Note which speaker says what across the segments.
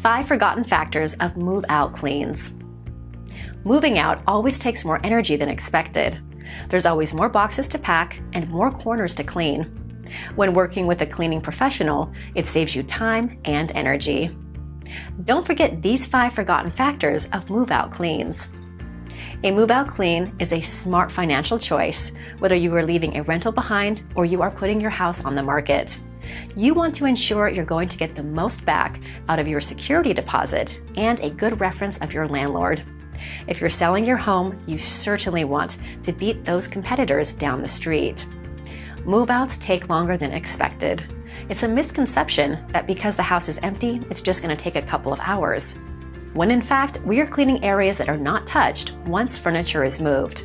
Speaker 1: 5 Forgotten Factors of Move Out Cleans. Moving out always takes more energy than expected. There's always more boxes to pack and more corners to clean. When working with a cleaning professional, it saves you time and energy. Don't forget these five forgotten factors of move out cleans. A move out clean is a smart financial choice, whether you are leaving a rental behind or you are putting your house on the market. You want to ensure you're going to get the most back out of your security deposit and a good reference of your landlord. If you're selling your home, you certainly want to beat those competitors down the street. Move outs take longer than expected. It's a misconception that because the house is empty, it's just going to take a couple of hours. When in fact, we are cleaning areas that are not touched once furniture is moved.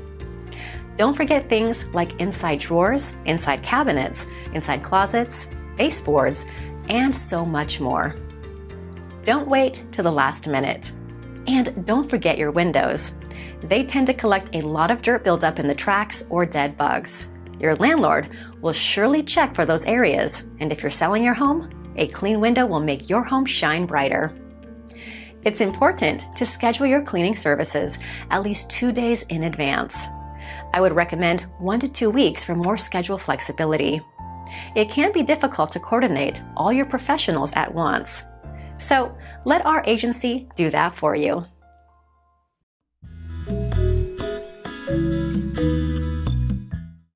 Speaker 1: Don't forget things like inside drawers, inside cabinets, inside closets, baseboards, and so much more. Don't wait till the last minute. And don't forget your windows. They tend to collect a lot of dirt buildup in the tracks or dead bugs. Your landlord will surely check for those areas, and if you're selling your home, a clean window will make your home shine brighter. It's important to schedule your cleaning services at least two days in advance. I would recommend one to two weeks for more schedule flexibility. It can be difficult to coordinate all your professionals at once. So let our agency do that for you.